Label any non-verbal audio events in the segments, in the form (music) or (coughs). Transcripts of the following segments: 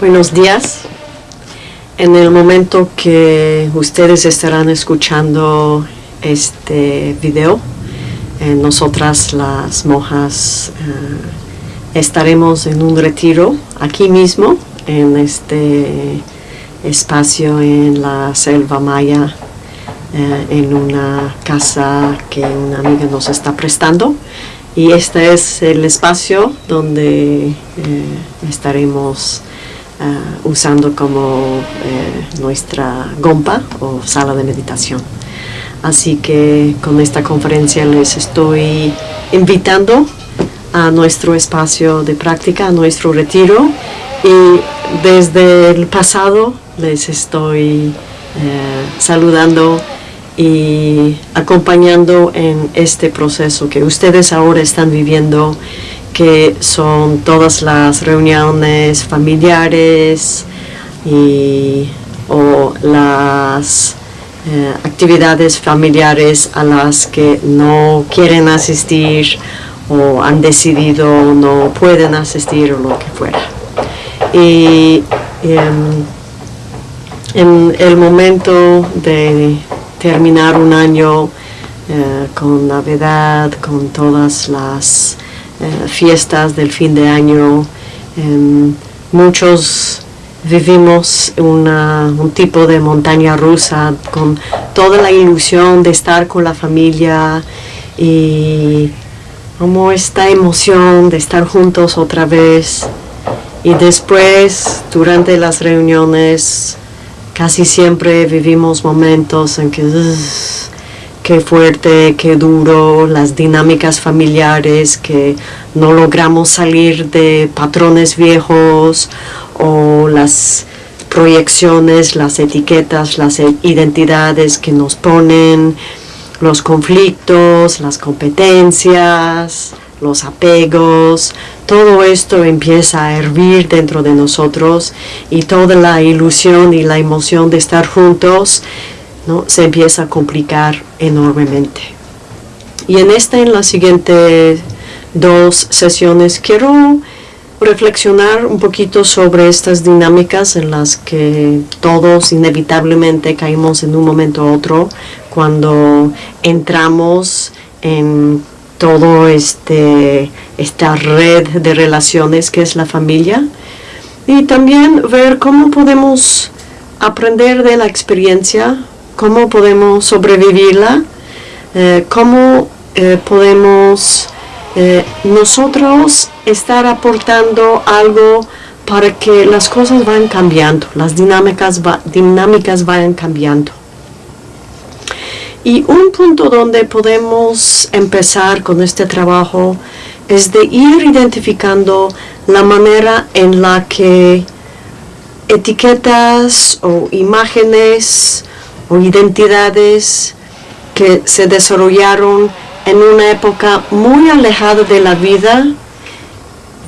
Buenos días. En el momento que ustedes estarán escuchando este video, eh, nosotras las monjas eh, estaremos en un retiro aquí mismo, en este espacio en la selva maya, eh, en una casa que una amiga nos está prestando. Y este es el espacio donde estaremos Uh, usando como eh, nuestra gompa o sala de meditación. Así que con esta conferencia les estoy invitando a nuestro espacio de práctica, a nuestro retiro y desde el pasado les estoy eh, saludando y acompañando en este proceso que ustedes ahora están viviendo que son todas las reuniones familiares y, o las eh, actividades familiares a las que no quieren asistir o han decidido no pueden asistir o lo que fuera. Y em, en el momento de terminar un año eh, con Navidad, con todas las eh, fiestas del fin de año. Em, muchos vivimos un tipo de montaña rusa con toda la ilusión de estar con la familia y como esta emoción de estar juntos otra vez. Y después, durante las reuniones, casi siempre vivimos momentos en que qué fuerte, qué duro, las dinámicas familiares, que no logramos salir de patrones viejos o las proyecciones, las etiquetas, las identidades que nos ponen, los conflictos, las competencias, los apegos, todo esto empieza a hervir dentro de nosotros y toda la ilusión y la emoción de estar juntos se empieza a complicar enormemente. Y en esta, en las siguientes dos sesiones, quiero reflexionar un poquito sobre estas dinámicas en las que todos inevitablemente caímos en un momento u otro cuando entramos en todo este esta red de relaciones que es la familia y también ver cómo podemos aprender de la experiencia cómo podemos sobrevivirla, eh, cómo eh, podemos eh, nosotros estar aportando algo para que las cosas vayan cambiando, las dinámicas, dinámicas vayan cambiando. Y un punto donde podemos empezar con este trabajo es de ir identificando la manera en la que etiquetas o imágenes o identidades que se desarrollaron en una época muy alejada de la vida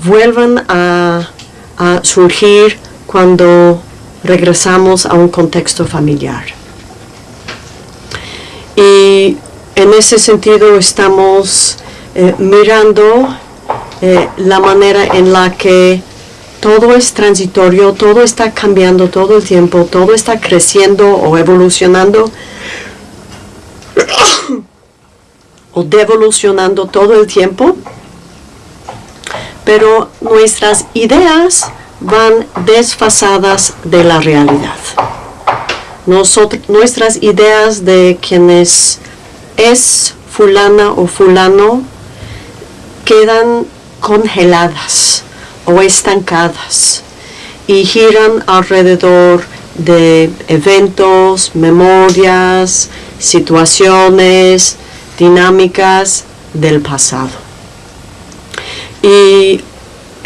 vuelvan a, surgir cuando regresamos a un contexto familiar. Y en ese sentido estamos eh, mirando eh, la manera en la que todo es transitorio, todo está cambiando todo el tiempo, todo está creciendo o evolucionando (coughs) o devolucionando todo el tiempo, pero nuestras ideas van desfasadas de la realidad. nuestras ideas de quienes es fulana o fulano quedan congeladas o estancadas y giran alrededor de eventos, memorias, situaciones, dinámicas del pasado. Y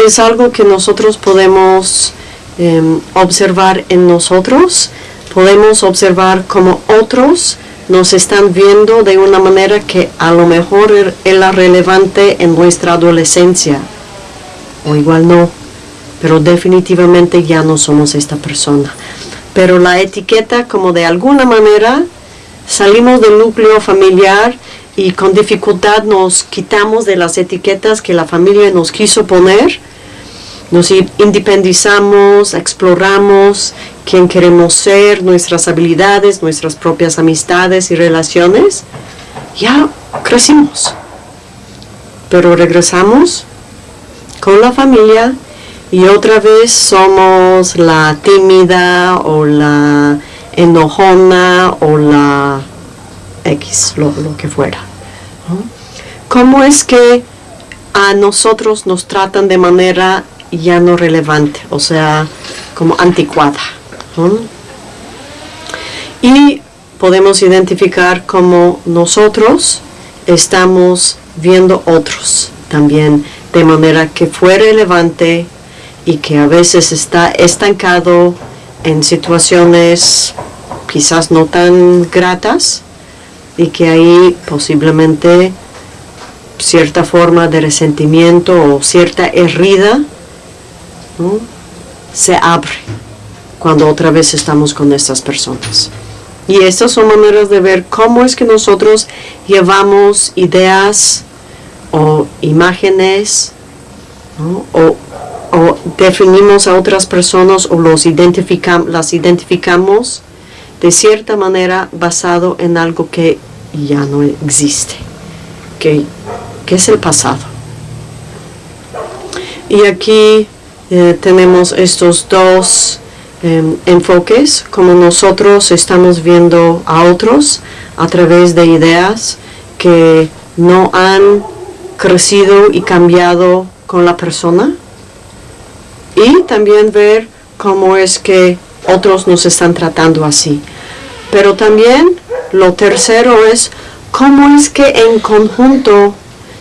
es algo que nosotros podemos em, observar en nosotros, podemos observar como otros nos están viendo de una manera que a lo mejor era relevante en nuestra adolescencia o igual no, pero definitivamente ya no somos esta persona. Pero la etiqueta como de alguna manera salimos del núcleo familiar y con dificultad nos quitamos de las etiquetas que la familia nos quiso poner, nos independizamos, exploramos quién queremos ser, nuestras habilidades, nuestras propias amistades y relaciones, ya crecimos. Pero regresamos con la familia y otra vez somos la tímida o la enojona o la X, lo, que fuera. ¿Cómo es que a nosotros nos tratan de manera ya no relevante, o sea, como anticuada? Y podemos identificar cómo nosotros estamos viendo otros también de manera que fue relevante y que a veces está estancado en situaciones quizás no tan gratas y que ahí posiblemente cierta forma de resentimiento o cierta herida se abre cuando otra vez estamos con estas personas. Y estas son maneras de ver cómo es que nosotros llevamos ideas o imágenes o, definimos a otras personas o los las identificamos de cierta manera basado en algo que ya no existe, que, es el pasado. Y aquí eh, tenemos estos dos em, enfoques, como nosotros estamos viendo a otros a través de ideas que no han crecido y cambiado con la persona y también ver cómo es que otros nos están tratando así. Pero también lo tercero es cómo es que en conjunto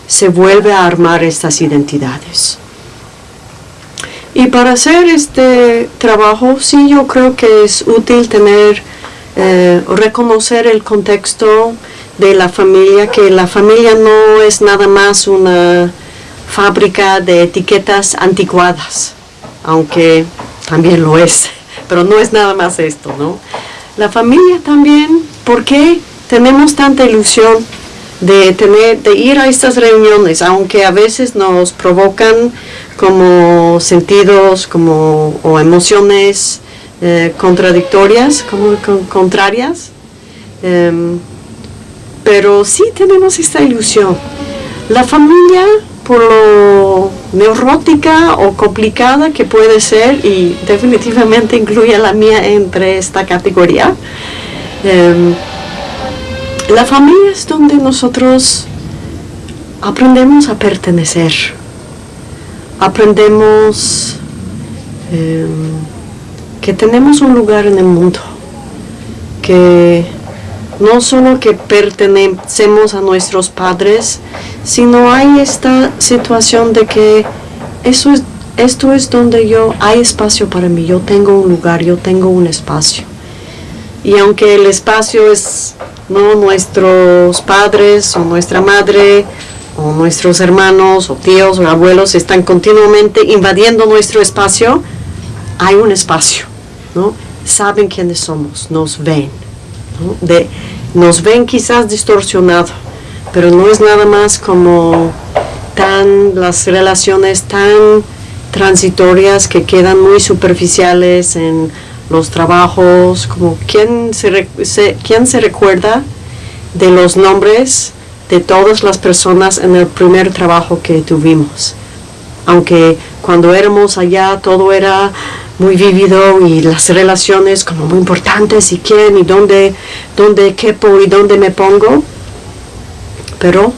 se vuelve a armar estas identidades. Y para hacer este trabajo, sí, yo creo que es útil tener, eh, reconocer el contexto de la familia, que la familia no es nada más una fábrica de etiquetas anticuadas, aunque también lo es, (laughs) pero no es nada más esto, ¿no? La familia también, ¿por qué tenemos tanta ilusión de, tener, de ir a estas reuniones, aunque a veces nos provocan como sentidos como, o emociones eh, contradictorias, como contrarias? Em, pero sí tenemos esta ilusión. La familia, por lo neurótica o complicada que puede ser, y definitivamente incluye a la mía entre esta categoría, em, la familia es donde nosotros aprendemos a pertenecer, aprendemos em, que tenemos un lugar en el mundo, que no solo que pertenecemos a nuestros padres, sino hay esta situación de que eso es, esto es donde yo, hay espacio para mí, yo tengo un lugar, yo tengo un espacio. Y aunque el espacio es no nuestros padres o nuestra madre o nuestros hermanos o tíos o abuelos están continuamente invadiendo nuestro espacio, hay un espacio, ¿no? Saben quiénes somos, nos ven de, nos ven quizás distorsionado, pero no es nada más como tan las relaciones tan transitorias que quedan muy superficiales en los trabajos, como quién se, quién se recuerda de los nombres de todas las personas en el primer trabajo que tuvimos. Aunque cuando éramos allá todo era muy vivido y las relaciones como muy importantes y quién y dónde, dónde quepo y dónde me pongo. Pero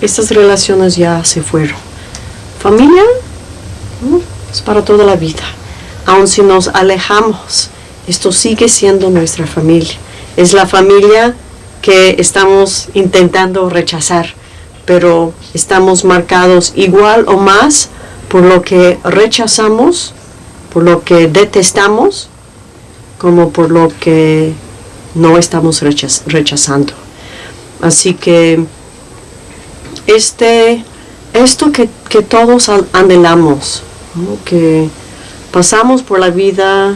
estas relaciones ya se fueron. Familia es para toda la vida. Aun si nos alejamos, esto sigue siendo nuestra familia. Es la familia que estamos intentando rechazar, pero estamos marcados igual o más por lo que rechazamos por lo que detestamos como por lo que no estamos rechazando. Así que este, esto que, todos anhelamos, que pasamos por la vida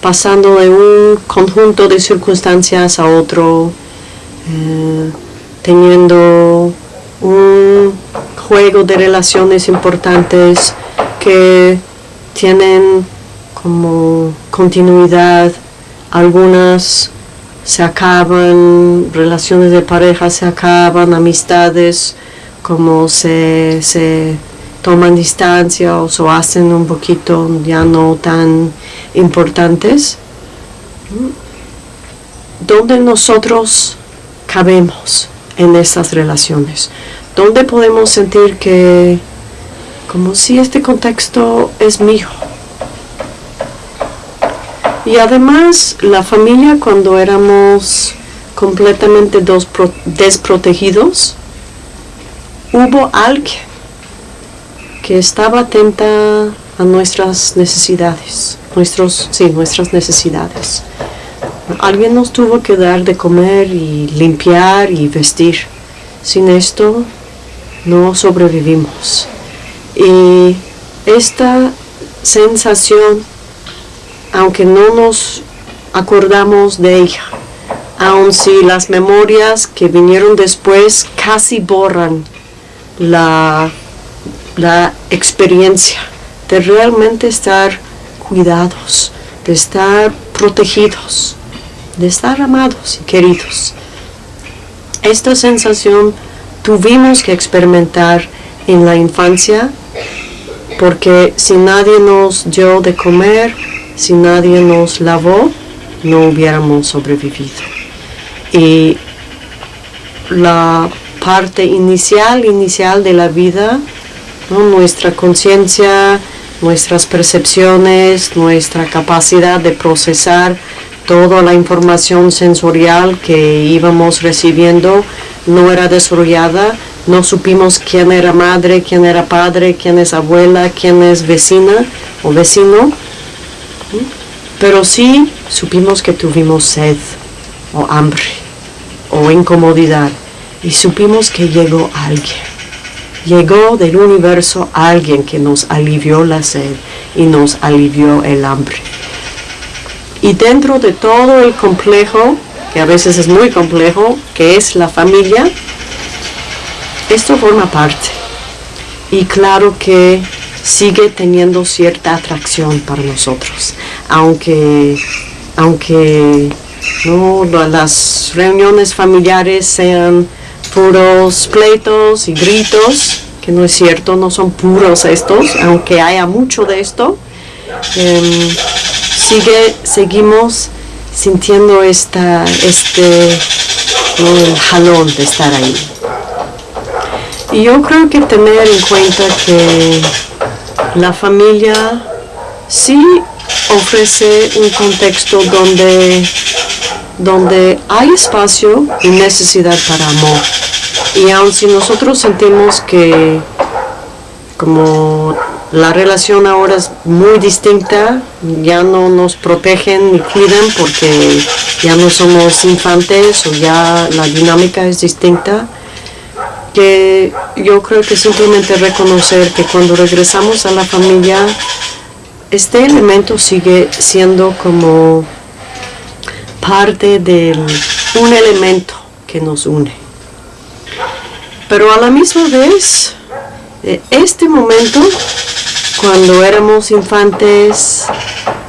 pasando de un conjunto de circunstancias a otro, eh, teniendo un juego de relaciones importantes, que tienen como continuidad, algunas se acaban, relaciones de pareja se acaban, amistades como se, se toman distancia o se hacen un poquito ya no tan importantes, ¿dónde nosotros cabemos en esas relaciones? ¿Dónde podemos sentir que como si este contexto es mío? Y además la familia cuando éramos completamente desprotegidos, hubo alguien que estaba atenta a nuestras necesidades, nuestros, sí, nuestras necesidades. Alguien nos tuvo que dar de comer y limpiar y vestir. Sin esto no sobrevivimos. Y esta sensación, aunque no nos acordamos de ella, aun si las memorias que vinieron después casi borran la, la experiencia de realmente estar cuidados, de estar protegidos, de estar amados y queridos. Esta sensación tuvimos que experimentar en la infancia porque si nadie nos dio de comer, si nadie nos lavó, no hubiéramos sobrevivido. Y la parte inicial, inicial de la vida, nuestra conciencia, nuestras percepciones, nuestra capacidad de procesar toda la información sensorial que íbamos recibiendo no era desarrollada, no supimos quién era madre, quién era padre, quién es abuela, quién es vecina o vecino, pero sí supimos que tuvimos sed o hambre o incomodidad y supimos que llegó alguien. Llegó del universo alguien que nos alivió la sed y nos alivió el hambre. Y dentro de todo el complejo, que a veces es muy complejo, que es la familia, esto forma parte. Y claro que sigue teniendo cierta atracción para nosotros, aunque, aunque no, las reuniones familiares sean puros pleitos y gritos, que no es cierto, no son puros estos, aunque haya mucho de esto, em, sigue, seguimos sintiendo esta, este jalón de estar ahí. Y yo creo que tener en cuenta que la familia sí ofrece un contexto donde donde hay espacio y necesidad para amor. Y aun si nosotros sentimos que como la relación ahora es muy distinta, ya no nos protegen ni cuidan porque ya no somos infantes o ya la dinámica es distinta, que yo creo que simplemente reconocer que cuando regresamos a la familia, este elemento sigue siendo como parte de un elemento que nos une. Pero a la misma vez, eh, este momento, cuando éramos infantes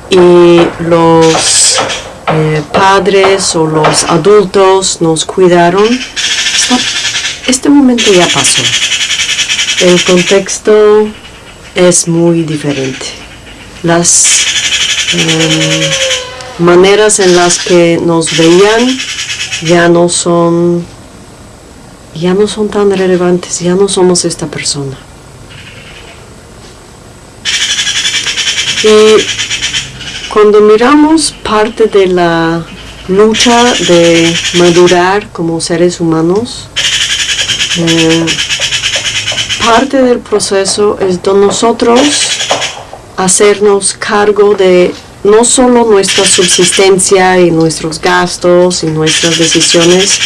y los eh, padres o los adultos nos cuidaron, este momento ya pasó. El contexto es muy diferente. Las em, maneras en las que nos veían ya no son ya no son tan relevantes, ya no somos esta persona. Y cuando miramos parte de la lucha de madurar como seres humanos, eh, parte del proceso es de nosotros hacernos cargo de no solo nuestra subsistencia y nuestros gastos y nuestras decisiones,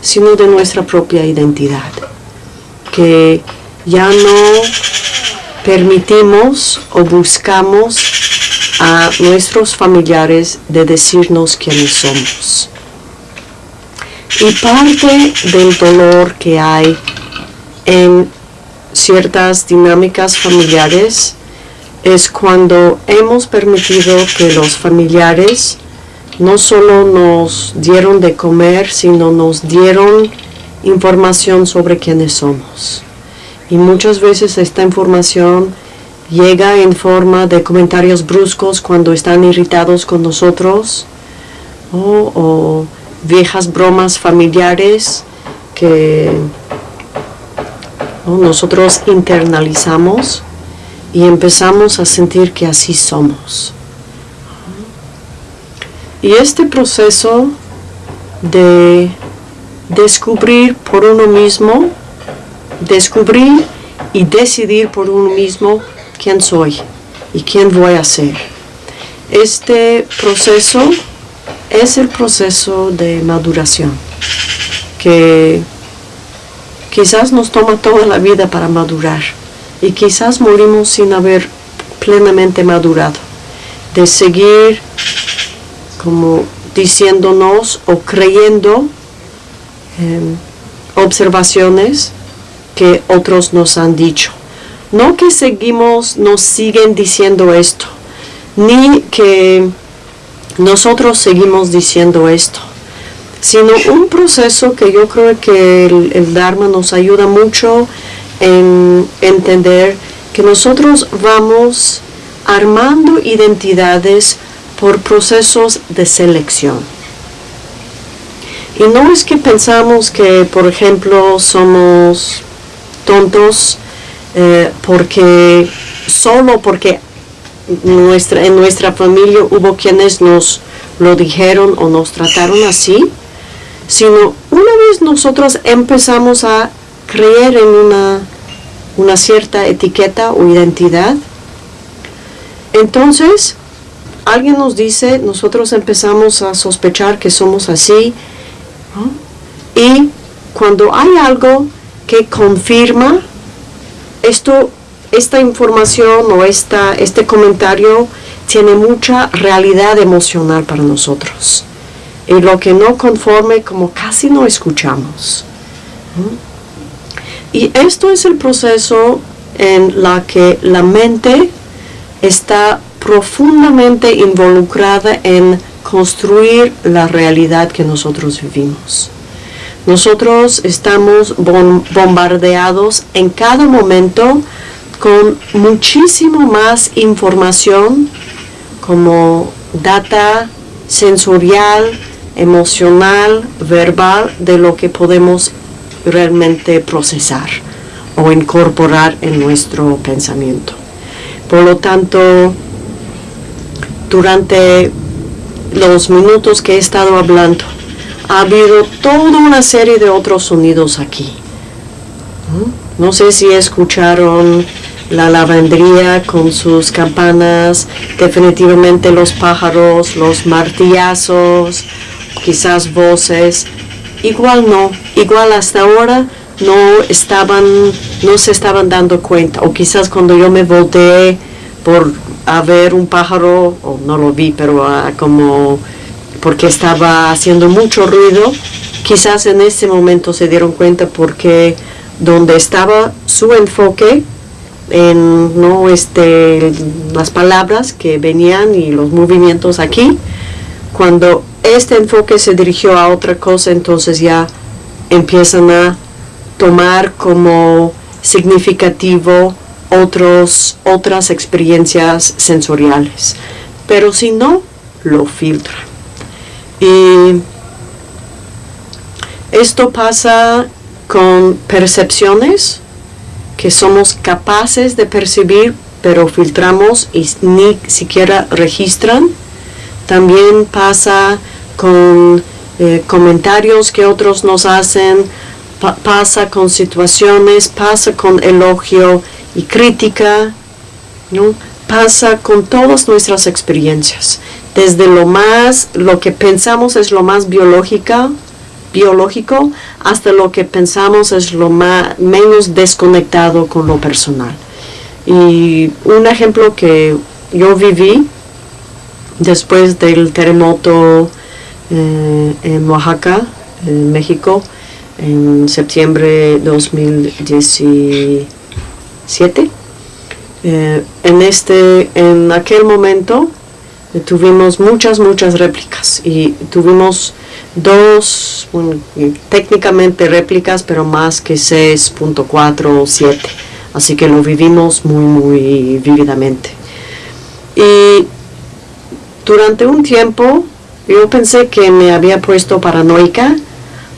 sino de nuestra propia identidad, que ya no permitimos o buscamos a nuestros familiares de decirnos quiénes somos. Y parte del dolor que hay en ciertas dinámicas familiares es cuando hemos permitido que los familiares no solo nos dieron de comer, sino nos dieron información sobre quiénes somos. Y muchas veces esta información llega en forma de comentarios bruscos cuando están irritados con nosotros o, viejas bromas familiares que nosotros internalizamos y empezamos a sentir que así somos. Y este proceso de descubrir por uno mismo, descubrir y decidir por uno mismo quién soy y quién voy a ser. Este proceso es el proceso de maduración que quizás nos toma toda la vida para madurar y quizás morimos sin haber plenamente madurado, de seguir como diciéndonos o creyendo observaciones que otros nos han dicho. No que seguimos, nos siguen diciendo esto, ni que nosotros seguimos diciendo esto, sino un proceso que yo creo que el, Dharma nos ayuda mucho en entender que nosotros vamos armando identidades por procesos de selección. Y no es que pensamos que, por ejemplo, somos tontos eh, porque solo porque nuestra, en nuestra familia hubo quienes nos lo dijeron o nos trataron así, sino una vez nosotros empezamos a creer en una, una cierta etiqueta o identidad, entonces alguien nos dice, nosotros empezamos a sospechar que somos así, y cuando hay algo que confirma esto, esta información o esta, este comentario tiene mucha realidad emocional para nosotros. Y lo que no conforme, como casi no escuchamos. Y esto es el proceso en la que la mente está profundamente involucrada en construir la realidad que nosotros vivimos. Nosotros estamos bombardeados en cada momento con muchísimo más información como data sensorial, emocional, verbal, de lo que podemos realmente procesar o incorporar en nuestro pensamiento. Por lo tanto, durante los minutos que he estado hablando, ha habido toda una serie de otros sonidos aquí. No sé si escucharon la lavandría con sus campanas, definitivamente los pájaros, los martillazos, quizás voces. Igual no, igual hasta ahora no estaban, no se estaban dando cuenta. O quizás cuando yo me volteé por a ver un pájaro, o no lo vi, pero como porque estaba haciendo mucho ruido, quizás en ese momento se dieron cuenta porque donde estaba su enfoque en no este las palabras que venían y los movimientos aquí cuando este enfoque se dirigió a otra cosa entonces ya empiezan a tomar como significativo otros, otras experiencias sensoriales. Pero si no, lo filtra. Y esto pasa con percepciones que somos capaces de percibir, pero filtramos y ni siquiera registran. También pasa con eh, comentarios que otros nos hacen, pasa con situaciones, pasa con elogio y crítica, ¿no? pasa con todas nuestras experiencias. Desde lo más, lo que pensamos es lo más biológica, biológico, hasta lo que pensamos es lo más, menos desconectado con lo personal. Y un ejemplo que yo viví después del terremoto eh, en Oaxaca, en México, en septiembre de 2017, Eh, en, este, en aquel momento tuvimos muchas, muchas réplicas y tuvimos dos, técnicamente réplicas, pero más que 6.4 o 7. Así que lo vivimos muy, muy vívidamente. Y durante un tiempo yo pensé que me había puesto paranoica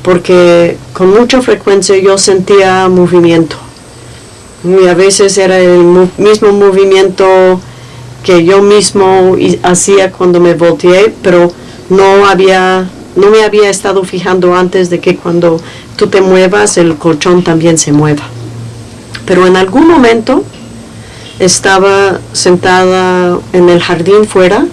porque con mucha frecuencia yo sentía movimiento. Y a veces era el mismo movimiento que yo mismo hacía cuando me volteé, pero no había no me había estado fijando antes de que cuando tú te muevas el colchón también se mueva. Pero en algún momento estaba sentada en el jardín fuera.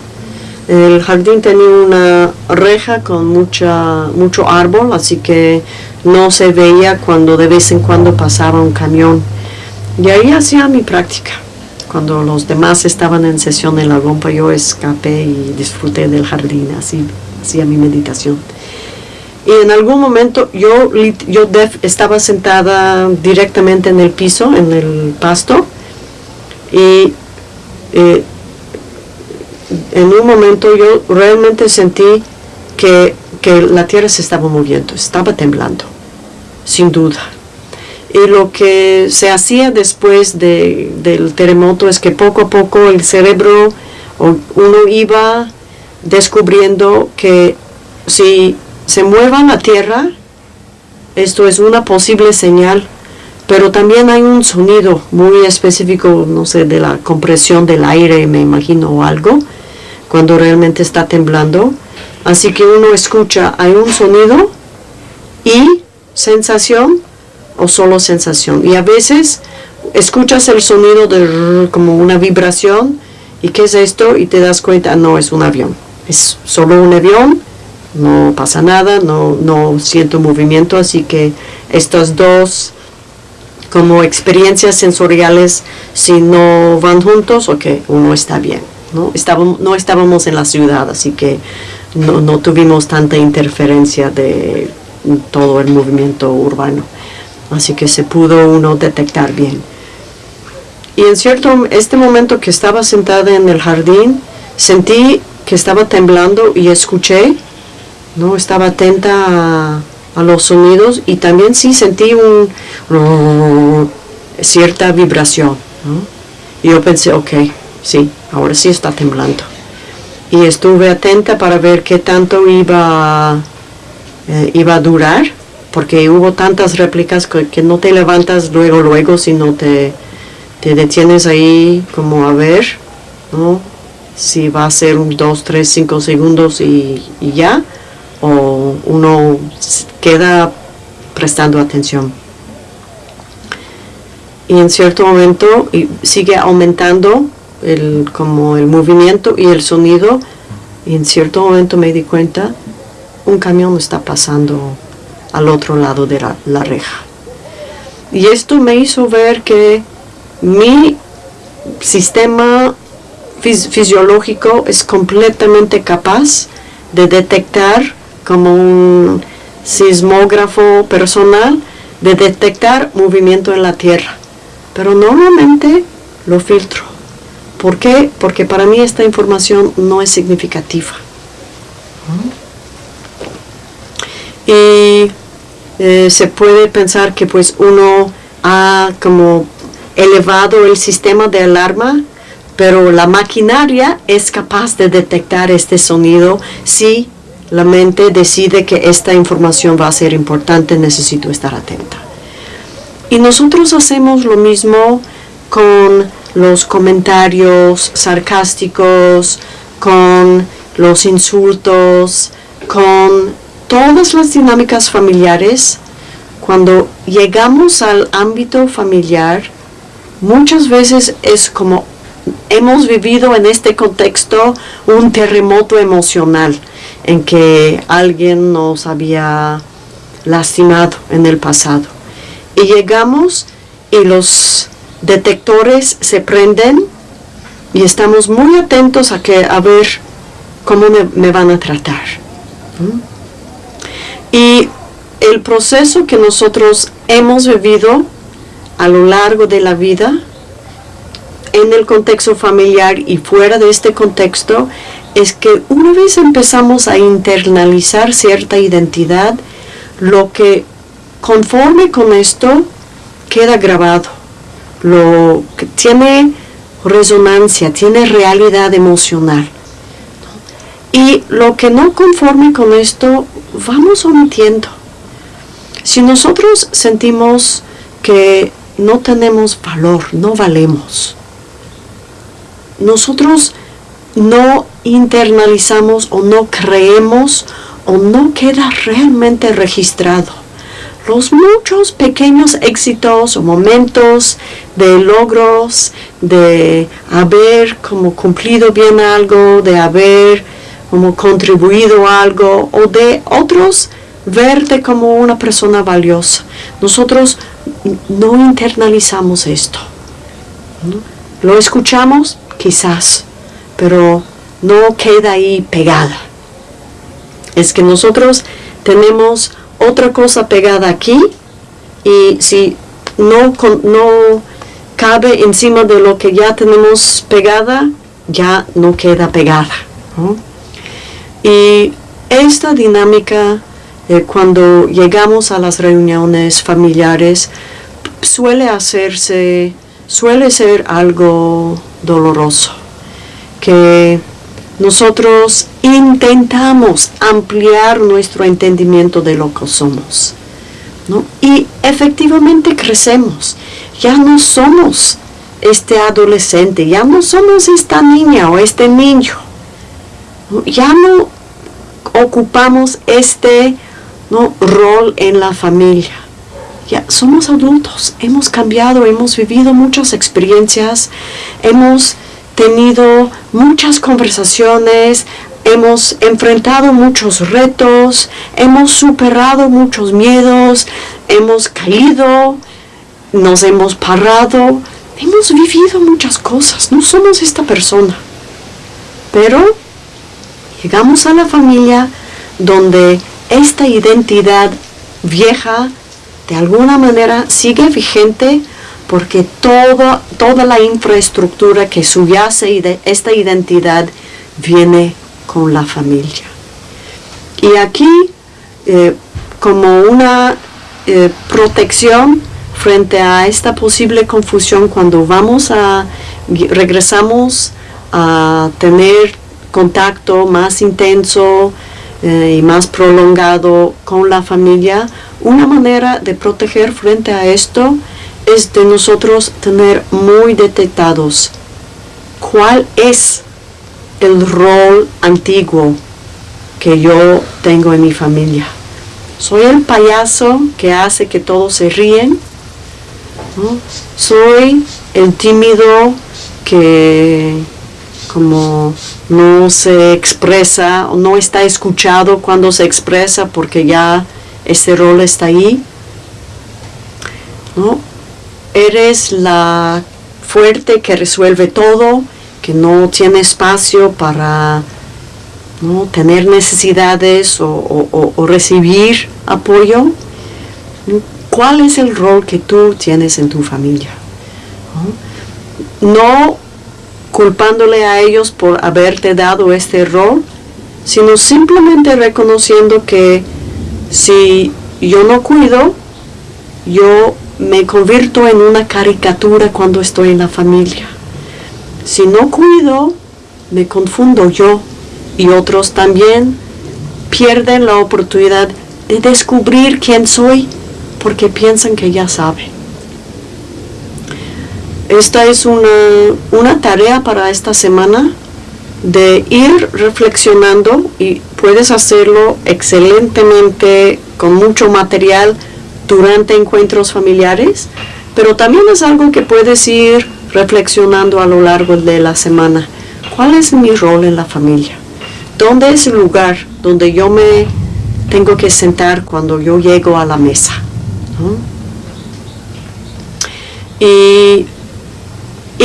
El jardín tenía una reja con mucha, mucho árbol, así que no se veía cuando de vez en cuando pasaba un camión. Y ahí hacía mi práctica. Cuando los demás estaban en sesión en la gompa, yo escapé y disfruté del jardín, así hacía mi meditación. Y en algún momento yo, yo estaba sentada directamente en el piso, en el pasto, y eh, en un momento yo realmente sentí que, que la tierra se estaba moviendo, estaba temblando, sin duda. Y lo que se hacía después de, del terremoto es que poco a poco el cerebro, uno iba descubriendo que si se mueva la tierra, esto es una posible señal, pero también hay un sonido muy específico, no sé, de la compresión del aire, me imagino, o algo, cuando realmente está temblando. Así que uno escucha, hay un sonido y sensación o solo sensación. Y a veces escuchas el sonido de como una vibración y qué es esto y te das cuenta, no, es un avión es solo un avión, no pasa nada, no, no siento movimiento, así que estas dos como experiencias sensoriales, si no van juntos, ok, uno está bien. ¿no? Estábamos, no estábamos en la ciudad, así que no, no tuvimos tanta interferencia de todo el movimiento urbano. Así que se pudo uno detectar bien. Y en cierto, este momento que estaba sentada en el jardín, sentí que estaba temblando y escuché, ¿no? Estaba atenta a, los sonidos y también sí sentí un cierta vibración, Y yo pensé, ok, sí, ahora sí está temblando. Y estuve atenta para ver qué tanto iba, eh, iba a durar, porque hubo tantas réplicas que, no te levantas luego, luego, sino te, te detienes ahí como a ver, ¿no? si va a ser un 2, 3, 5 segundos y, ya, o uno queda prestando atención. Y en cierto momento sigue aumentando el, como el movimiento y el sonido, y en cierto momento me di cuenta, un camión está pasando al otro lado de la, reja. Y esto me hizo ver que mi sistema fisiológico es completamente capaz de detectar como un sismógrafo personal, de detectar movimiento en la Tierra. Pero normalmente lo filtro. ¿Por qué? Porque para mí esta información no es significativa. Y eh, se puede pensar que pues uno ha como elevado el sistema de alarma pero la maquinaria es capaz de detectar este sonido si la mente decide que esta información va a ser importante, necesito estar atenta. Y nosotros hacemos lo mismo con los comentarios sarcásticos, con los insultos, con todas las dinámicas familiares. Cuando llegamos al ámbito familiar, muchas veces es como hemos vivido en este contexto un terremoto emocional en que alguien nos había lastimado en el pasado. Y llegamos y los detectores se prenden y estamos muy atentos a, que, a ver cómo me, van a tratar. Y el proceso que nosotros hemos vivido a lo largo de la vida en el contexto familiar y fuera de este contexto es que una vez empezamos a internalizar cierta identidad, lo que conforme con esto queda grabado, lo que tiene resonancia, tiene realidad emocional. Y lo que no conforme con esto, vamos omitiendo. Si nosotros sentimos que no tenemos valor, no valemos, nosotros no internalizamos o no creemos o no queda realmente registrado los muchos pequeños éxitos o momentos de logros, de haber como cumplido bien algo, de haber como contribuido algo o de otros verte como una persona valiosa. Nosotros no internalizamos esto. Lo escuchamos quizás, pero no queda ahí pegada. Es que nosotros tenemos otra cosa pegada aquí y si no, no cabe encima de lo que ya tenemos pegada, ya no queda pegada. Y esta dinámica, cuando llegamos a las reuniones familiares, suele hacerse, suele ser algo doloroso, que nosotros intentamos ampliar nuestro entendimiento de lo que somos. Y efectivamente crecemos. Ya no somos este adolescente, ya no somos esta niña o este niño. Ya no ocupamos este rol en la familia. Ya somos adultos, hemos cambiado, hemos vivido muchas experiencias, hemos tenido muchas conversaciones, hemos enfrentado muchos retos, hemos superado muchos miedos, hemos caído, nos hemos parado, hemos vivido muchas cosas, no somos esta persona. Pero llegamos a la familia donde esta identidad vieja de alguna manera sigue vigente porque toda, toda la infraestructura que subyace de esta identidad viene con la familia. Y aquí, eh, como una eh, protección frente a esta posible confusión cuando vamos a, regresamos a tener contacto más intenso eh, y más prolongado con la familia, una manera de proteger frente a esto es de nosotros tener muy detectados cuál es el rol antiguo que yo tengo en mi familia. Soy el payaso que hace que todos se ríen. Soy el tímido que como no se expresa o no está escuchado cuando se expresa porque ya ese rol está ahí. ¿no? eres la fuerte que resuelve todo, que no tiene espacio para ¿no? tener necesidades o, recibir apoyo. ¿Cuál es el rol que tú tienes en tu familia? no culpándole a ellos por haberte dado este rol, sino simplemente reconociendo que si yo no cuido, yo me convierto en una caricatura cuando estoy en la familia. Si no cuido, me confundo yo y otros también pierden la oportunidad de descubrir quién soy porque piensan que ya saben. Esta es una, una tarea para esta semana de ir reflexionando y puedes hacerlo excelentemente con mucho material durante encuentros familiares, pero también es algo que puedes ir reflexionando a lo largo de la semana. ¿Cuál es mi rol en la familia? ¿Dónde es el lugar donde yo me tengo que sentar cuando yo llego a la mesa? Y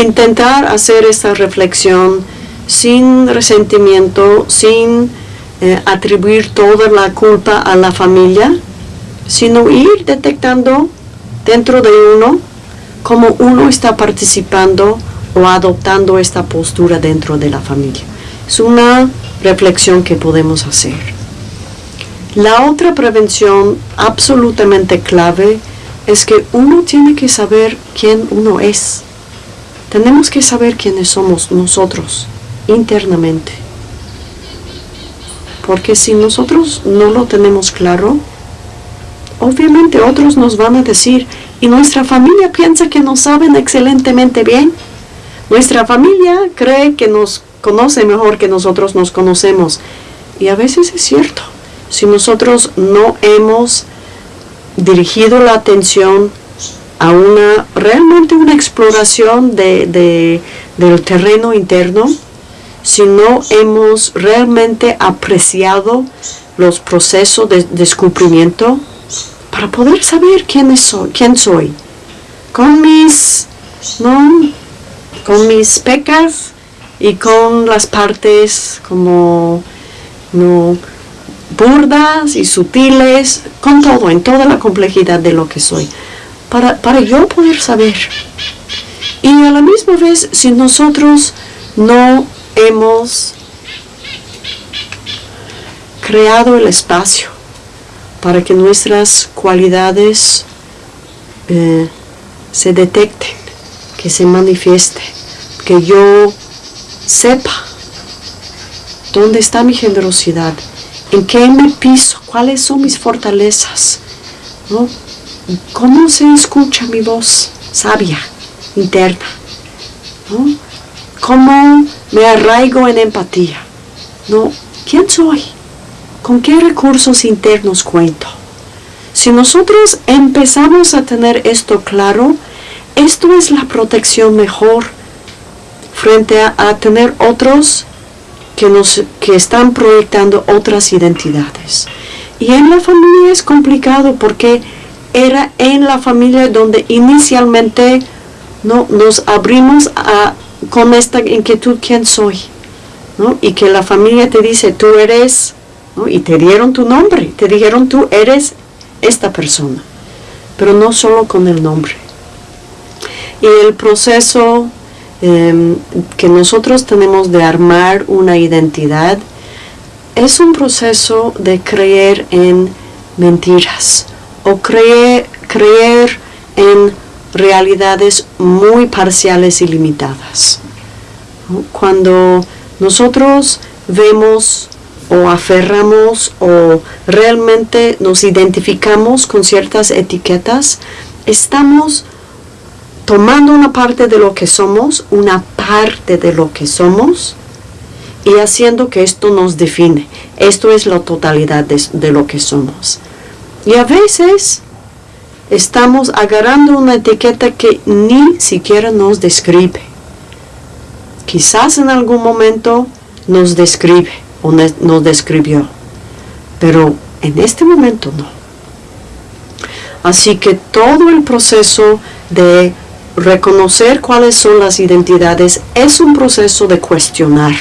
intentar hacer esta reflexión sin resentimiento, sin eh, atribuir toda la culpa a la familia, sino ir detectando dentro de uno cómo uno está participando o adoptando esta postura dentro de la familia. Es una reflexión que podemos hacer. La otra prevención absolutamente clave es que uno tiene que saber quién uno es. Tenemos que saber quiénes somos nosotros internamente. Porque si nosotros no lo tenemos claro, obviamente otros nos van a decir, y nuestra familia piensa que nos saben excelentemente bien. Nuestra familia cree que nos conoce mejor que nosotros nos conocemos. Y a veces es cierto. Si nosotros no hemos dirigido la atención a una realmente una exploración de, del terreno interno, si no hemos realmente apreciado los procesos de descubrimiento para poder saber quién soy, quién soy. Con mis, ¿no? con mis pecas y con las partes como no burdas y sutiles, con todo, en toda la complejidad de lo que soy, para, para yo poder saber. Y a la misma vez, si nosotros no hemos creado el espacio para que nuestras cualidades eh, se detecten, que se manifiesten, que yo sepa dónde está mi generosidad, en qué me piso, cuáles son mis fortalezas, ¿no? Cómo se escucha mi voz sabia, interna, ¿no? cómo me arraigo en empatía, ¿no? ¿Quién soy? ¿Con qué recursos internos cuento? Si nosotros empezamos a tener esto claro, esto es la protección mejor frente a, a tener otros que, nos, que están proyectando otras identidades. Y en la familia es complicado porque era en la familia donde inicialmente ¿no? nos abrimos a, con esta inquietud, ¿quién soy? ¿no? Y que la familia te dice, tú eres, y te dieron tu nombre, te dijeron, tú eres esta persona, pero no solo con el nombre. Y el proceso Em, que nosotros tenemos de armar una identidad es un proceso de creer en mentiras o creer, creer en realidades muy parciales y limitadas. Cuando nosotros vemos o aferramos o realmente nos identificamos con ciertas etiquetas, estamos tomando una parte de lo que somos, una parte de lo que somos, y haciendo que esto nos define. Esto es la totalidad de, lo que somos. Y a veces estamos agarrando una etiqueta que ni siquiera nos describe. Quizás en algún momento nos describe o nos describió, pero en este momento no. Así que todo el proceso de reconocer cuáles son las identidades es un proceso de cuestionar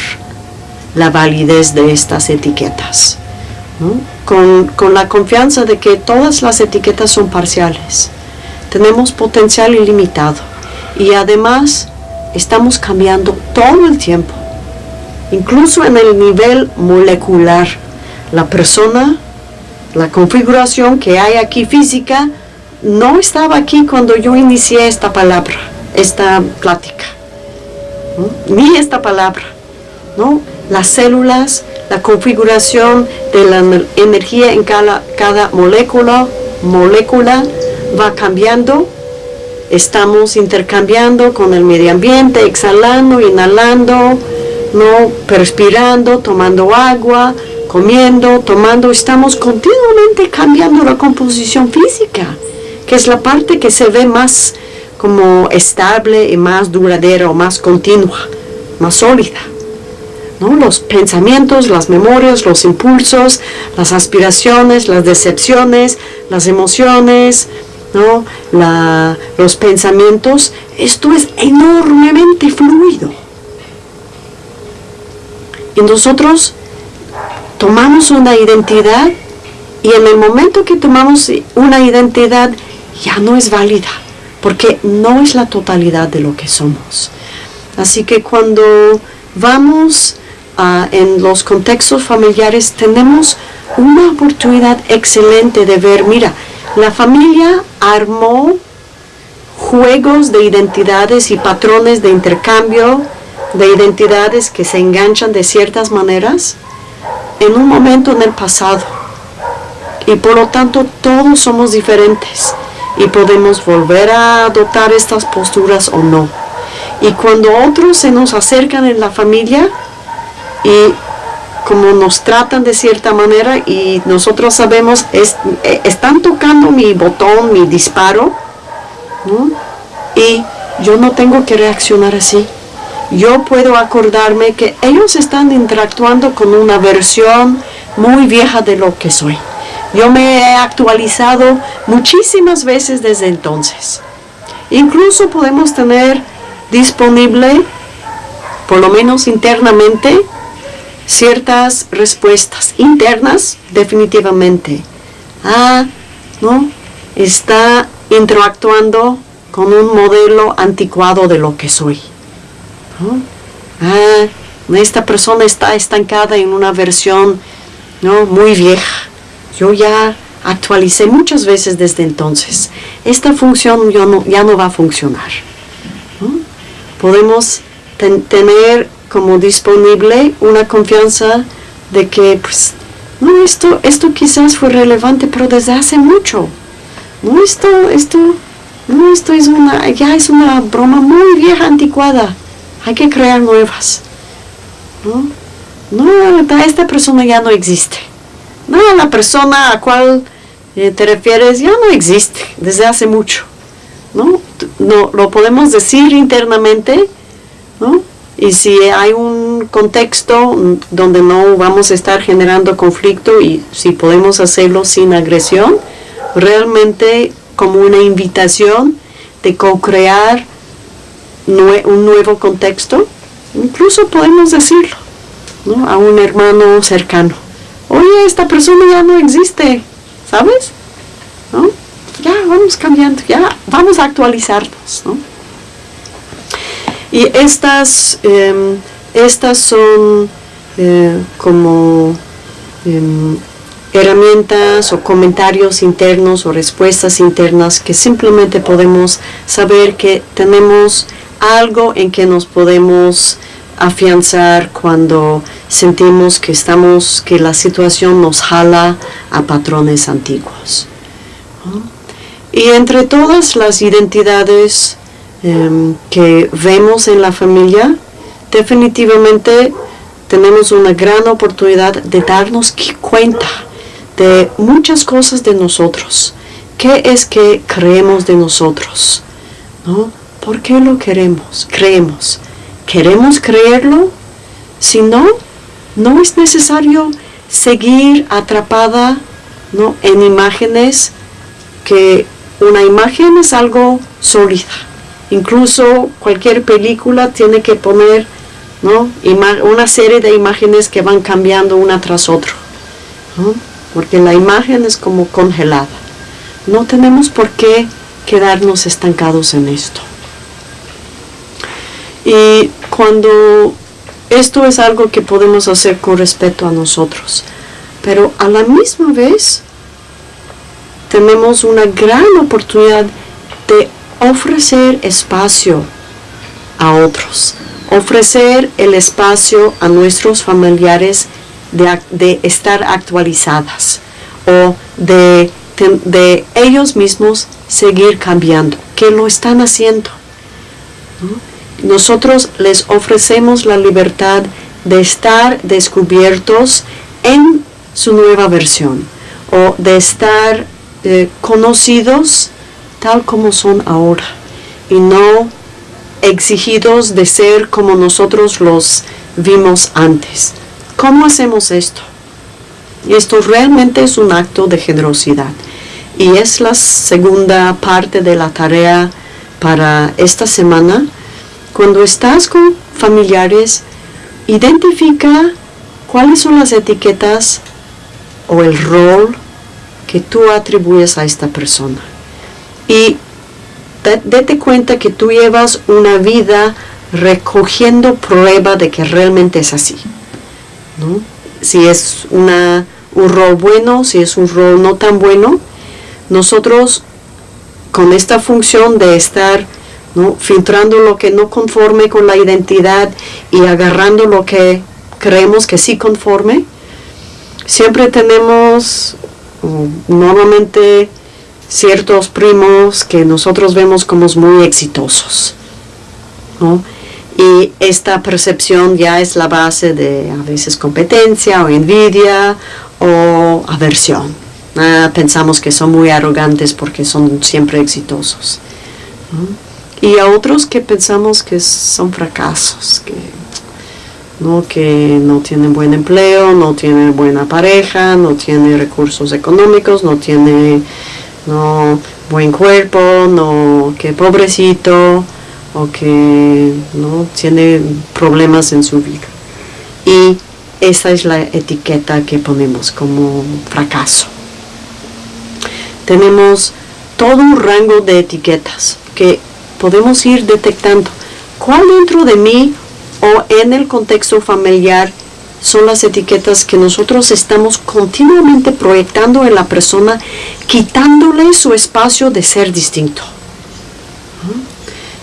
la validez de estas etiquetas, con, con, la confianza de que todas las etiquetas son parciales. Tenemos potencial ilimitado y además estamos cambiando todo el tiempo, incluso en el nivel molecular. La persona, la configuración que hay aquí física, no estaba aquí cuando yo inicié esta palabra, esta plática, ni esta palabra, ¿no? Las células, la configuración de la energía en cada, molécula, molécula va cambiando, estamos intercambiando con el medio ambiente, exhalando, inhalando, ¿no? perspirando, tomando agua, comiendo, tomando, estamos continuamente cambiando la composición física que es la parte que se ve más como estable y más duradera más continua, más sólida. ¿No? Los pensamientos, las memorias, los impulsos, las aspiraciones, las decepciones, las emociones, ¿no? los pensamientos, esto es enormemente fluido. Y nosotros tomamos una identidad y en el momento que tomamos una identidad ya no es válida, porque no es la totalidad de lo que somos. Así que cuando vamos a, en los contextos familiares tenemos una oportunidad excelente de ver, mira, la familia armó juegos de identidades y patrones de intercambio de identidades que se enganchan de ciertas maneras en un momento en el pasado. Y por lo tanto todos somos diferentes y podemos volver a adoptar estas posturas o no. Y cuando otros se nos acercan en la familia y como nos tratan de cierta manera y nosotros sabemos, es, eh, están tocando mi botón, mi disparo, y yo no tengo que reaccionar así. Yo puedo acordarme que ellos están interactuando con una versión muy vieja de lo que soy. Yo me he actualizado muchísimas veces desde entonces. Incluso podemos tener disponible, por lo menos internamente, ciertas respuestas internas definitivamente. Ah, ¿no? Está interactuando con un modelo anticuado de lo que soy. Ah, esta persona está estancada en una versión ¿no? muy vieja. Yo ya actualicé muchas veces desde entonces. Esta función ya no va a funcionar. Podemos tener como disponible una confianza de que, pues, no, esto, esto quizás fue relevante, pero desde hace mucho. No, esto, esto, no, esto es una, ya es una broma muy vieja, anticuada. Hay que crear nuevas. No, no esta persona ya no existe. No, la persona a cual eh, te refieres ya no existe desde hace mucho. ¿no? no lo podemos decir internamente, ¿no? Y si hay un contexto donde no vamos a estar generando conflicto y si podemos hacerlo sin agresión, realmente como una invitación de co-crear un nuevo contexto, incluso podemos decirlo a un hermano cercano. Oye, esta persona ya no existe, ¿sabes? Ya vamos cambiando, ya vamos a actualizarnos. ¿no? Y estas, em, estas son eh, como em, herramientas o comentarios internos o respuestas internas que simplemente podemos saber que tenemos algo en que nos podemos afianzar cuando sentimos que estamos que la situación nos jala a patrones antiguos y entre todas las identidades Em, que vemos en la familia, definitivamente tenemos una gran oportunidad de darnos cuenta de muchas cosas de nosotros. ¿Qué es que creemos de nosotros? ¿No? ¿Por qué lo queremos? Creemos. ¿Queremos creerlo? Si no, no es necesario seguir atrapada ¿no? en imágenes que una imagen es algo sólida Incluso cualquier película tiene que poner ¿no? una serie de imágenes que van cambiando una tras otra. Porque la imagen es como congelada. No tenemos por qué quedarnos estancados en esto. Y cuando esto es algo que podemos hacer con respeto a nosotros, pero a la misma vez tenemos una gran oportunidad de ofrecer espacio a otros, ofrecer el espacio a nuestros familiares de, estar actualizadas o de, de, ellos mismos seguir cambiando, que lo están haciendo. Nosotros les ofrecemos la libertad de estar descubiertos en su nueva versión o de estar eh, conocidos tal como son ahora y no exigidos de ser como nosotros los vimos antes. ¿Cómo hacemos esto? Y esto realmente es un acto de generosidad y es la segunda parte de la tarea para esta semana. Cuando estás con familiares, identifica cuáles son las etiquetas o el rol que tú atribuyes a esta persona y date cuenta que tú llevas una vida recogiendo prueba de que realmente es así. ¿no? Si es una, un rol bueno, si es un rol no tan bueno, nosotros con esta función de estar ¿no? filtrando lo que no conforme con la identidad y agarrando lo que creemos que sí conforme, siempre tenemos normalmente ciertos primos que nosotros vemos como muy exitosos. Y esta percepción ya es la base de a veces competencia o envidia o aversión. Ah, pensamos que son muy arrogantes porque son siempre exitosos. Y a otros que pensamos que son fracasos, que ¿no? que no tienen buen empleo, no tienen buena pareja, no tiene recursos económicos, no tiene no, buen cuerpo, no, que pobrecito, o que no tiene problemas en su vida. Y esa es la etiqueta que ponemos como fracaso. Tenemos todo un rango de etiquetas que podemos ir detectando. ¿Cuál dentro de mí o en el contexto familiar son las etiquetas que nosotros estamos continuamente proyectando en la persona, quitándole su espacio de ser distinto.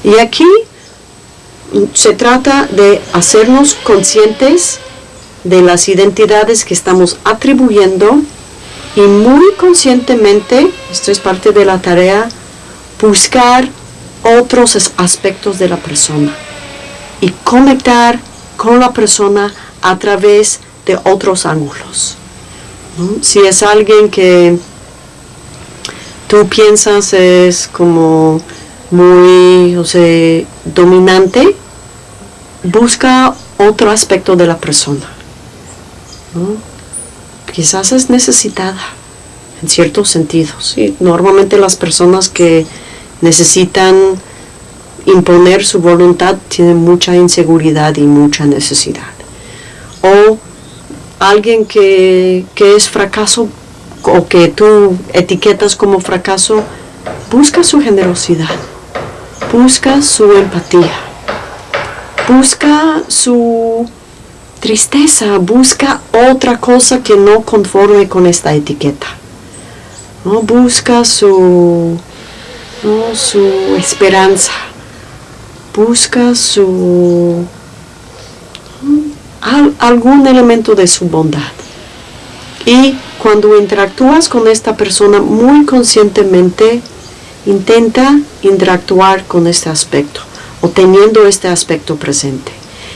Y aquí se trata de hacernos conscientes de las identidades que estamos atribuyendo y muy conscientemente, esto es parte de la tarea, buscar otros aspectos de la persona y conectar con la persona a través de otros ángulos. Si es alguien que tú piensas es como muy o sea, dominante, busca otro aspecto de la persona. Quizás es necesitada en ciertos sentidos. Normalmente las personas que necesitan imponer su voluntad tienen mucha inseguridad y mucha necesidad. O alguien que, que es fracaso o que tú etiquetas como fracaso, busca su generosidad, busca su empatía, busca su tristeza, busca otra cosa que no conforme con esta etiqueta. ¿no? Busca su, su esperanza, busca su algún elemento de su bondad. Y cuando interactúas con esta persona muy conscientemente, intenta interactuar con este aspecto o teniendo este aspecto presente.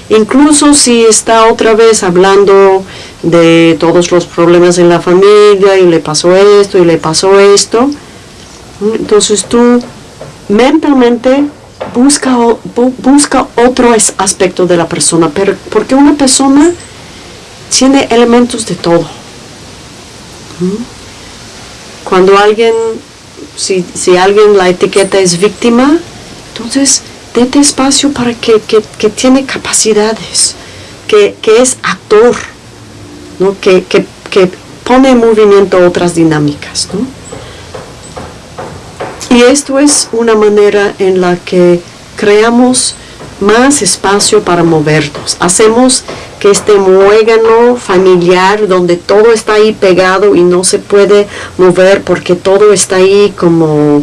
Incluso si está otra vez hablando de todos los problemas en la familia y le pasó esto y le pasó esto, entonces tú mentalmente busca, busca otro aspecto de la persona, porque una persona tiene elementos de todo. Cuando alguien, si, alguien la etiqueta es víctima, entonces dete espacio para que, tiene capacidades, que, es actor, ¿no? que, que, pone en movimiento otras dinámicas. ¿no? Y esto es una manera en la que creamos más espacio para movernos. Hacemos que este muégano familiar donde todo está ahí pegado y no se puede mover porque todo está ahí como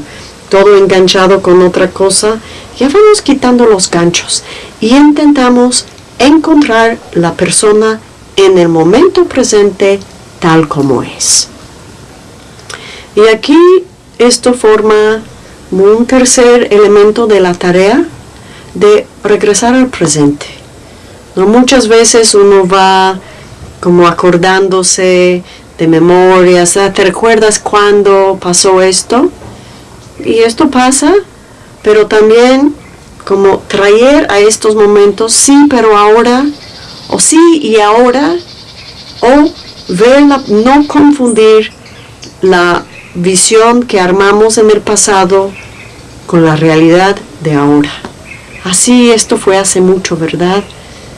todo enganchado con otra cosa, ya vamos quitando los ganchos y intentamos encontrar la persona en el momento presente tal como es. Y aquí esto forma un tercer elemento de la tarea de regresar al presente. ¿no? Muchas veces uno va como acordándose de memorias, ah, ¿te recuerdas cuándo pasó esto? Y esto pasa, pero también como traer a estos momentos, sí, pero ahora, o sí y ahora, o ver, no confundir la visión que armamos en el pasado con la realidad de ahora. Así esto fue hace mucho, ¿verdad?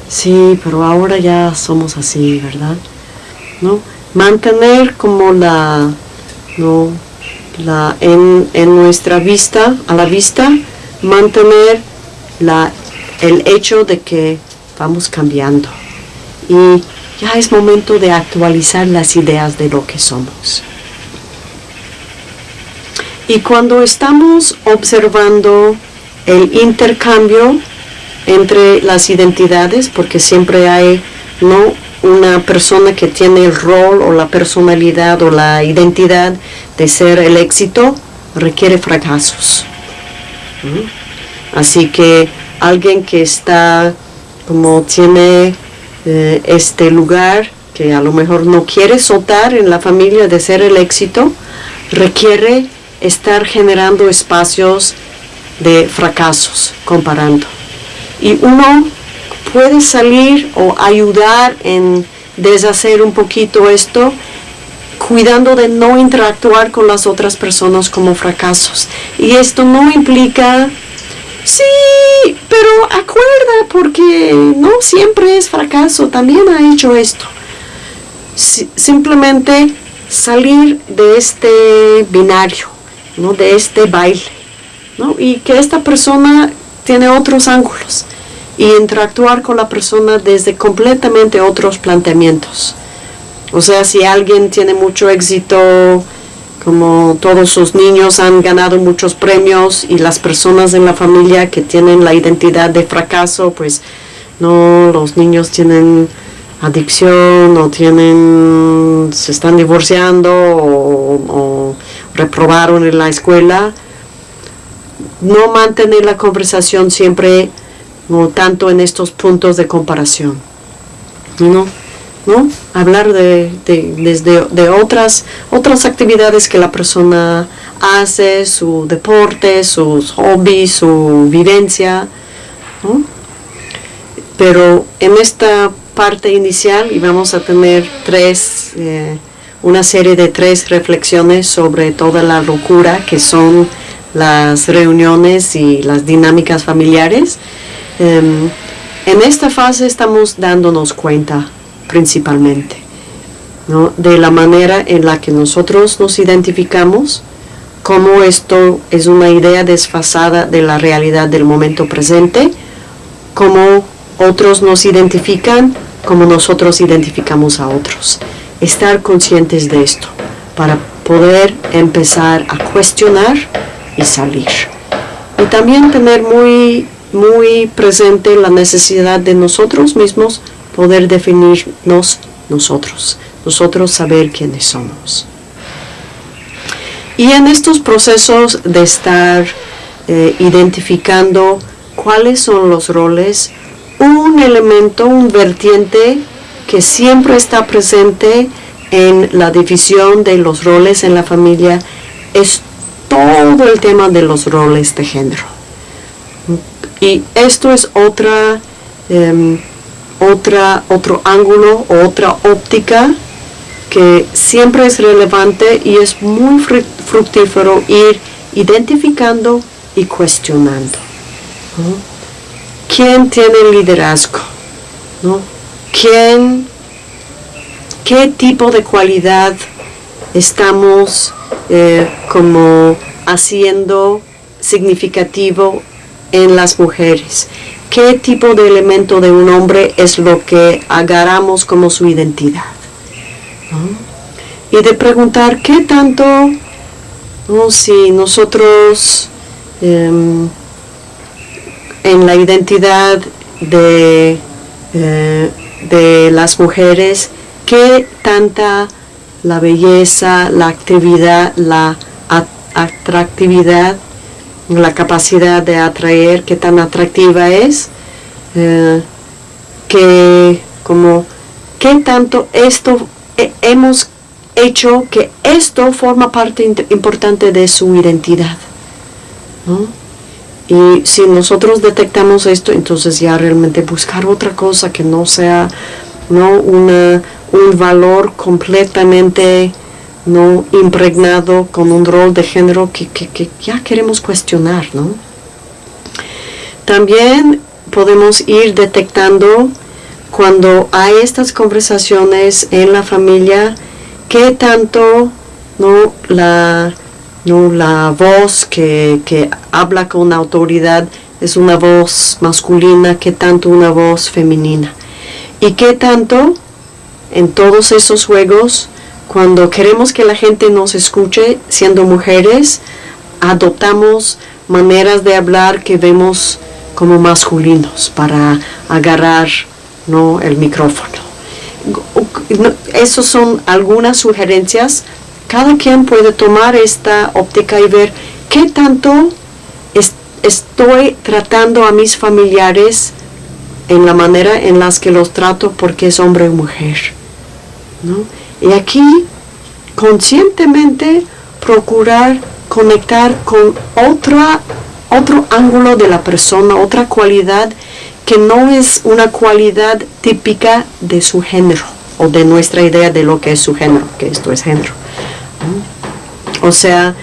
Sí, pero ahora ya somos así, ¿verdad? ¿No? Mantener como la, ¿no? la en, en nuestra vista, a la vista, mantener la el hecho de que vamos cambiando y ya es momento de actualizar las ideas de lo que somos. Y cuando estamos observando el intercambio entre las identidades, porque siempre hay no una persona que tiene el rol o la personalidad o la identidad de ser el éxito, requiere fracasos. Así que alguien que está como tiene eh, este lugar que a lo mejor no quiere soltar en la familia de ser el éxito, requiere estar generando espacios de fracasos, comparando. Y uno puede salir o ayudar en deshacer un poquito esto, cuidando de no interactuar con las otras personas como fracasos. Y esto no implica, sí, pero acuerda, porque no siempre es fracaso, también ha hecho esto. simplemente salir de este binario, ¿no? de este baile, ¿no? y que esta persona tiene otros ángulos y interactuar con la persona desde completamente otros planteamientos. O sea, si alguien tiene mucho éxito, como todos sus niños han ganado muchos premios y las personas en la familia que tienen la identidad de fracaso, pues no, los niños tienen adicción o tienen, se están divorciando o, o reprobaron en la escuela, no mantener la conversación siempre no tanto en estos puntos de comparación. ¿No? ¿No? Hablar de, desde, de otras, otras actividades que la persona hace, su deporte, sus hobbies, su vivencia. Pero en esta parte inicial y vamos a tener tres, eh, una serie de tres reflexiones sobre toda la locura que son las reuniones y las dinámicas familiares. Em, en esta fase estamos dándonos cuenta principalmente de la manera en la que nosotros nos identificamos, cómo esto es una idea desfasada de la realidad del momento presente, cómo otros nos identifican, cómo nosotros identificamos a otros. Estar conscientes de esto para poder empezar a cuestionar y salir. Y también tener muy muy presente la necesidad de nosotros mismos poder definirnos nosotros, nosotros saber quiénes somos. Y en estos procesos de estar eh, identificando cuáles son los roles, un elemento, un vertiente que siempre está presente en la división de los roles en la familia es todo el tema de los roles de género. Y esto es otra, em, otra, otro ángulo, otra óptica que siempre es relevante y es muy fructífero ir identificando y cuestionando. ¿Quién tiene liderazgo? ¿Quién, ¿Qué tipo de cualidad estamos eh, como haciendo significativo en las mujeres. ¿Qué tipo de elemento de un hombre es lo que agarramos como su identidad? Y de preguntar qué tanto, si nosotros em, en la identidad de, eh, de las mujeres, qué tanta la belleza, la actividad, la atractividad la capacidad de atraer, qué tan atractiva es, eh, que como qué tanto esto hemos hecho que esto forma parte importante de su identidad. Y si nosotros detectamos esto, entonces ya realmente buscar otra cosa que no sea ¿no? Una, un valor completamente no impregnado con un rol de género que, ya queremos cuestionar, ¿no? También podemos ir detectando cuando hay estas conversaciones en la familia, qué tanto ¿no? la, ¿no? la voz que, que habla con autoridad es una voz masculina, qué tanto una voz femenina. Y qué tanto en todos esos juegos, cuando queremos que la gente nos escuche siendo mujeres, adoptamos maneras de hablar que vemos como masculinos para agarrar ¿no? el micrófono. Esas son algunas sugerencias. Cada quien puede tomar esta óptica y ver qué tanto estoy tratando a mis familiares en la manera en las que los trato porque es hombre o mujer. Y aquí, conscientemente, procurar conectar con otra, otro ángulo de la persona, otra cualidad que no es una cualidad típica de su género o de nuestra idea de lo que es su género, que esto es género. O sea,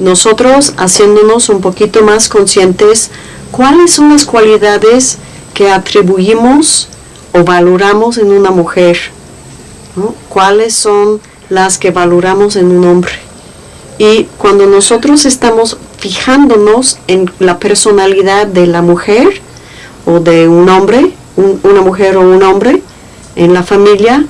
nosotros haciéndonos un poquito más conscientes cuáles son las cualidades que atribuimos o valoramos en una mujer, cuáles son las que valoramos en un hombre. Y cuando nosotros estamos fijándonos en la personalidad de la mujer o de un hombre, una mujer o un hombre en la familia,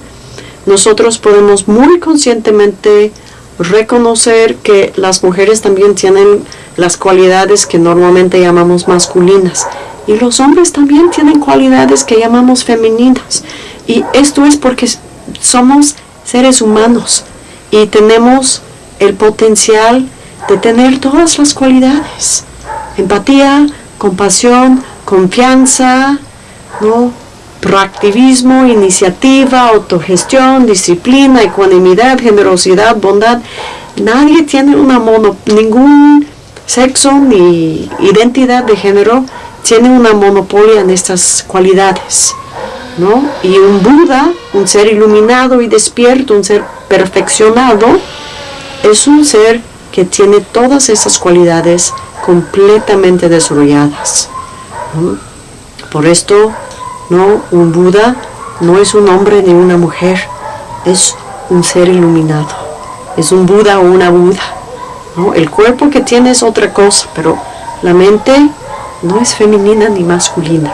nosotros podemos muy conscientemente reconocer que las mujeres también tienen las cualidades que normalmente llamamos masculinas y los hombres también tienen cualidades que llamamos femeninas. Y esto es porque somos seres humanos y tenemos el potencial de tener todas las cualidades. Empatía, compasión, confianza, ¿no? Proactivismo, iniciativa, autogestión, disciplina, ecuanimidad, generosidad, bondad. Nadie tiene una mono, ningún sexo ni identidad de género tiene una monopolia en estas cualidades. ¿no? Y un Buda, un ser iluminado y despierto, un ser perfeccionado, es un ser que tiene todas esas cualidades completamente desarrolladas. Por esto no, un Buda no es un hombre ni una mujer, es un ser iluminado. Es un Buda o una Buda. ¿no? El cuerpo que tiene es otra cosa, pero la mente no es femenina ni masculina.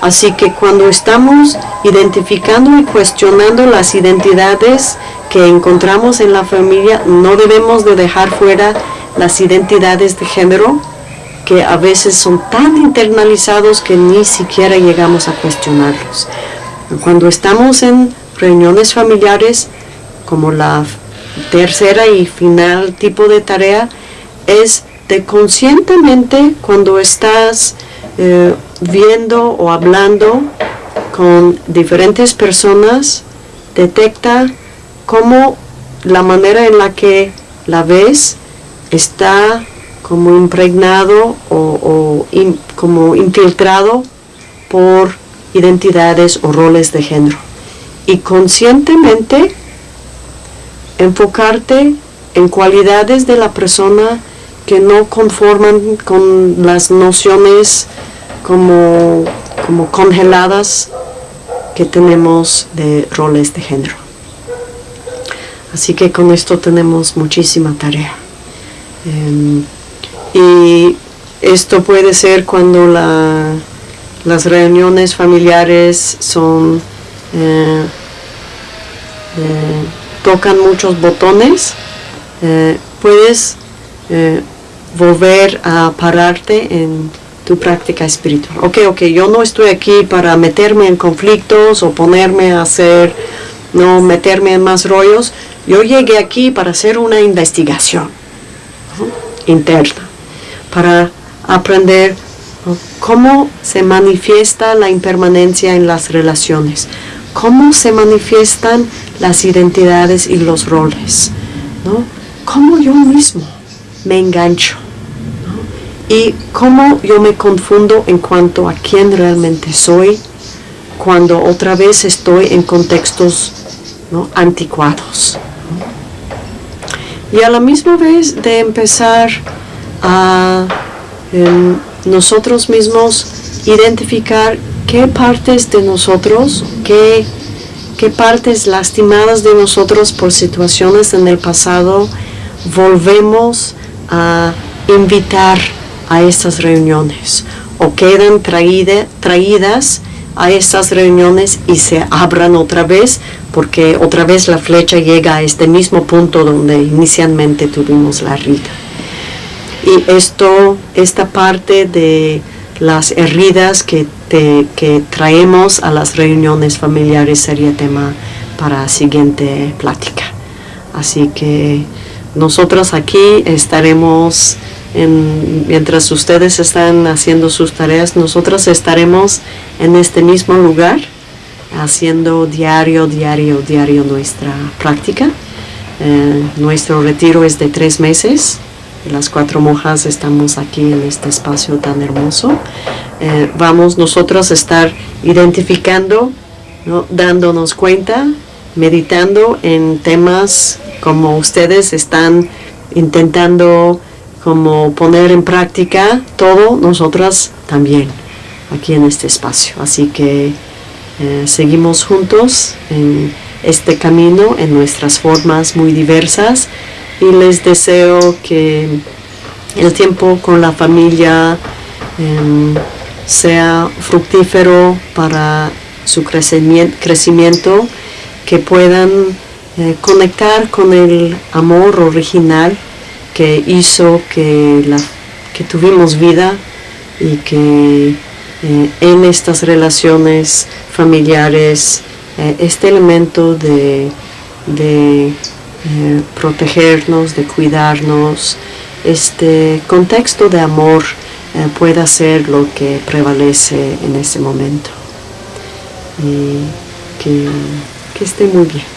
Así que cuando estamos identificando y cuestionando las identidades que encontramos en la familia, no debemos de dejar fuera las identidades de género, que a veces son tan internalizados que ni siquiera llegamos a cuestionarlos. Cuando estamos en reuniones familiares, como la tercera y final tipo de tarea, es de conscientemente cuando estás eh, viendo o hablando con diferentes personas, detecta cómo la manera en la que la ves está como impregnado o, como infiltrado por identidades o roles de género. Y conscientemente enfocarte en cualidades de la persona que no conforman con las nociones como, como congeladas que tenemos de roles de género. Así que con esto tenemos muchísima tarea. Em, y esto puede ser cuando las reuniones familiares son eh, eh, tocan muchos botones eh, puedes volver a pararte en tu práctica espiritual. Ok ok yo no estoy aquí para meterme en conflictos o ponerme a hacer no meterme en más rollos. Yo llegué aquí para hacer una investigación interna para aprender cómo se manifiesta la impermanencia en las relaciones, cómo se manifiestan las identidades y los roles, ¿no? cómo yo mismo me engancho y cómo yo me confundo en cuanto a quién realmente soy cuando otra vez estoy en contextos anticuados. Y a la misma vez de empezar a em, nosotros mismos identificar qué partes de nosotros, qué, qué partes lastimadas de nosotros por situaciones en el pasado volvemos a invitar a estas reuniones o quedan traídas a estas reuniones y se abran otra vez porque otra vez la flecha llega a este mismo punto donde inicialmente tuvimos la herida. Y esto, esta parte de las heridas que, traemos a las reuniones familiares sería tema para la siguiente plática. Así que nosotros aquí estaremos, mientras ustedes están haciendo sus tareas, nosotros estaremos en este mismo lugar haciendo diario, diario, diario nuestra práctica. Eh, nuestro retiro es de tres meses. Las cuatro monjas estamos aquí en este espacio tan hermoso. Eh, vamos nosotros a estar identificando, dándonos cuenta, meditando en temas como ustedes están intentando como poner en práctica todo, nosotras también aquí en este espacio. Así que eh, seguimos juntos en este camino en nuestras formas muy diversas y les deseo que el tiempo con la familia em, sea fructífero para su crecimiento, que puedan eh, conectar con el amor original que hizo que, la, que tuvimos vida y que eh, en estas relaciones familiares eh, este elemento de, de protegernos, de cuidarnos, este contexto de amor pueda ser lo que prevalece en ese momento. Y que, que esté muy bien.